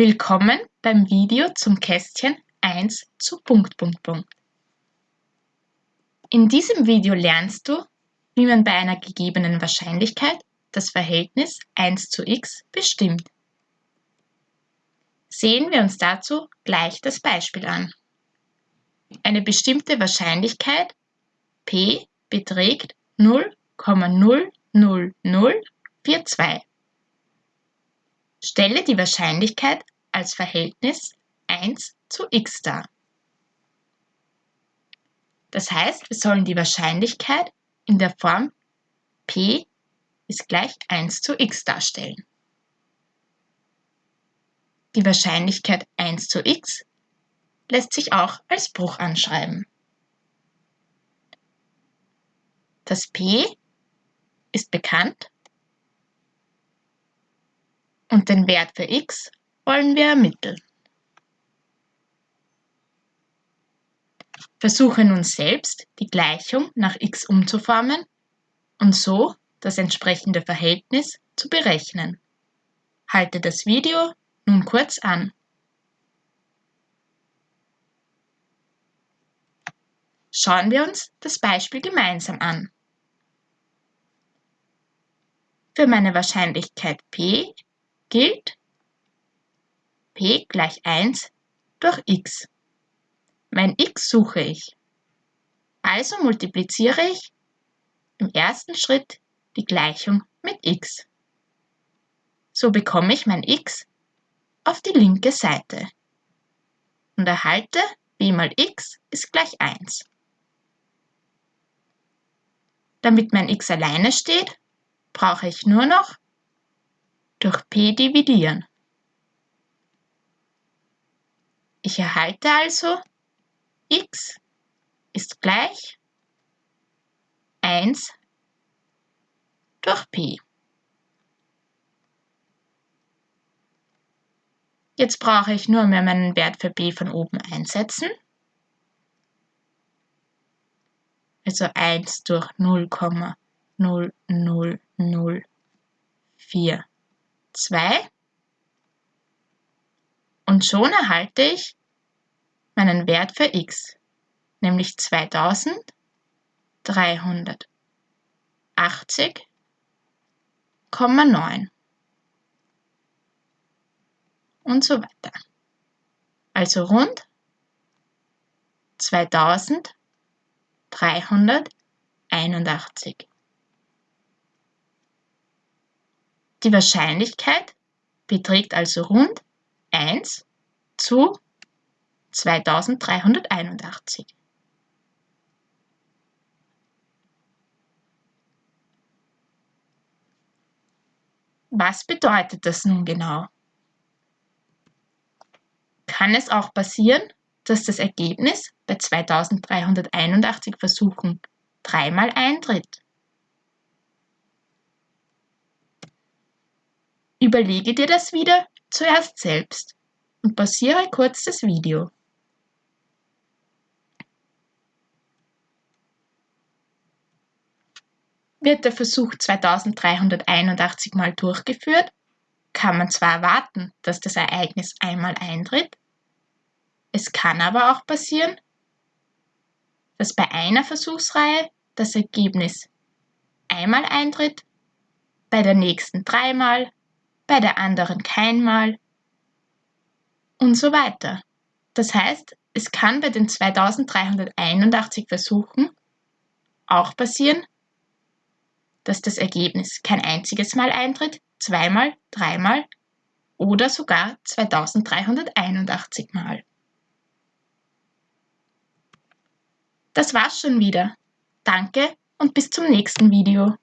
Willkommen beim Video zum Kästchen 1 zu Punkt, Punkt, Punkt. In diesem Video lernst du, wie man bei einer gegebenen Wahrscheinlichkeit das Verhältnis 1 zu x bestimmt. Sehen wir uns dazu gleich das Beispiel an. Eine bestimmte Wahrscheinlichkeit p beträgt 0,00042. Stelle die Wahrscheinlichkeit als Verhältnis 1 zu x dar. Das heißt, wir sollen die Wahrscheinlichkeit in der Form p ist gleich 1 zu x darstellen. Die Wahrscheinlichkeit 1 zu x lässt sich auch als Bruch anschreiben. Das p ist bekannt und den Wert für x wollen wir ermitteln. Versuche nun selbst, die Gleichung nach x umzuformen und so das entsprechende Verhältnis zu berechnen. Halte das Video nun kurz an. Schauen wir uns das Beispiel gemeinsam an. Für meine Wahrscheinlichkeit p gilt p gleich 1 durch x. Mein x suche ich. Also multipliziere ich im ersten Schritt die Gleichung mit x. So bekomme ich mein x auf die linke Seite und erhalte b mal x ist gleich 1. Damit mein x alleine steht, brauche ich nur noch durch p dividieren. Ich erhalte also x ist gleich 1 durch p. Jetzt brauche ich nur mehr meinen Wert für b von oben einsetzen. Also 1 durch 0,00042 und schon erhalte ich meinen Wert für x, nämlich 2380,9 und so weiter. Also rund 2381. Die Wahrscheinlichkeit beträgt also rund 1 zu 2381. Was bedeutet das nun genau? Kann es auch passieren, dass das Ergebnis bei 2381 Versuchen dreimal eintritt? Überlege dir das wieder zuerst selbst und pausiere kurz das Video. Wird der Versuch 2381 Mal durchgeführt, kann man zwar erwarten, dass das Ereignis einmal eintritt, es kann aber auch passieren, dass bei einer Versuchsreihe das Ergebnis einmal eintritt, bei der nächsten dreimal, bei der anderen keinmal und so weiter. Das heißt, es kann bei den 2381 Versuchen auch passieren, dass das Ergebnis kein einziges Mal eintritt, zweimal, dreimal oder sogar 2381 Mal. Das war's schon wieder. Danke und bis zum nächsten Video.